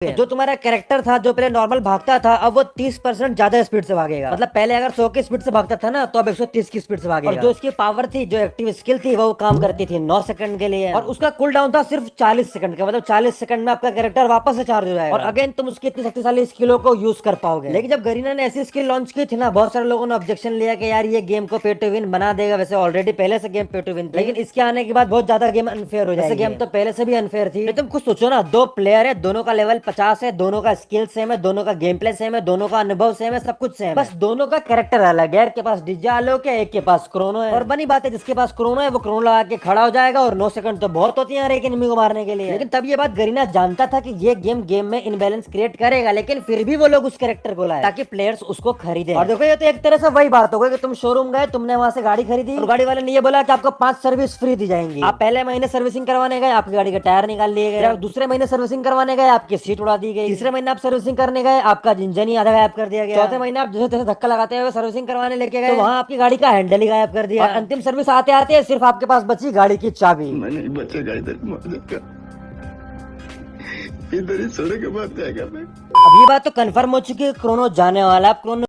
जो तुम्हारा कैरेक्टर था जो पहले नॉर्मल भागता था अब वो 30 परसेंट ज़्यादा स्पीड से भागेगा। मतलब पहले अगर 100 की स्पीड से भागता था ना तो अब 130 की स्पीड से भागेगा। और जो उसकी पावर थी जो एक्टिव स्किल थी वो काम करती थी 9 सेकंड के लिए। और उसका कूल डाउन था सिर्फ़ 40 सेकंड का मतलब 40 सेकंड में आपका कैरेक्टर वापस से चार्ज हो जाएगा। और अगेन तुम उसकी इतनी शक्तिशाली स्किलों को यूज़ कर पाओगे। लेकिन जब गरीना ने ऐसी स्किल लॉन्च की थी ना बहुत सारे लोगों ने ऑब्जेक्शन लिया कि यार ये गेम को पे टू विन बना देगा। वैसे ऑलरेडी पहले से गेम पे टू विन लेकिन इसके आने के बाद बहुत ज़्यादा गेम अनफेयर हो जाएगी। गेम तो पहले से भी अनफेयर थी। तुम कुछ सोचो ना दो प्लेयर है दोनों का लेवल पचास है दोनों का स्किल सेम है दोनों का गेम प्ले सेम है दोनों का अनुभव सेम है सब कुछ सेम बस दोनों का कैरेक्टर अलग है के पास डिजा आलोक है एक के पास क्रोनो है। और बनी बात है जिसके पास क्रोनो है वो क्रोनो लगा के खड़ा हो जाएगा और नौ सेकंड तो बहुत होती है एक एनिमी को मारने के लिए। लेकिन तब ये बात गरीना जानता था कि ये गेम गेम में इनबैलेंस क्रिएट करेगा लेकिन फिर भी वो लोग उस कैरेक्टर को लाए। ताकि प्लेयर्स उसको खरीदे। और देखो ये तो एक तरह से वही बात हो गई कि तुम शोरूम गए तुमने वहाँ से गाड़ी खरीदी। और गाड़ी वाले ने ये बोला कि आपको पाँच सर्विस फ्री दी जाएँगी। आप पहले महीने सर्विसिंग करवाने गए आपकी गाड़ी के टायर निकाल लिए गए। दूसरे महीने सर्विसिंग करवाने गए आपकी सीट उड़ा दी गई। तीसरे महीने आप सर्विसिंग करने गए आपका इंजन ही आधा गायब कर दिया गया। चौथे महीने आप जैसे तैसे धक्का लगाते हुए सर्विसिंग करवाने लेके गए। तो वहाँ आपकी गाड़ी का हैंडल ही गायब कर दिया। अंतिम सर्विस आते आते सिर्फ़ आपके पास बची गाड़ी की चाबी। मैं नहीं बचेगा इधर इधर ही सड़क के बाद जाएगा मैं अब ये बात तो कंफर्म हो चुकी है क्रोनो जाने वाला है। अब क्रोनो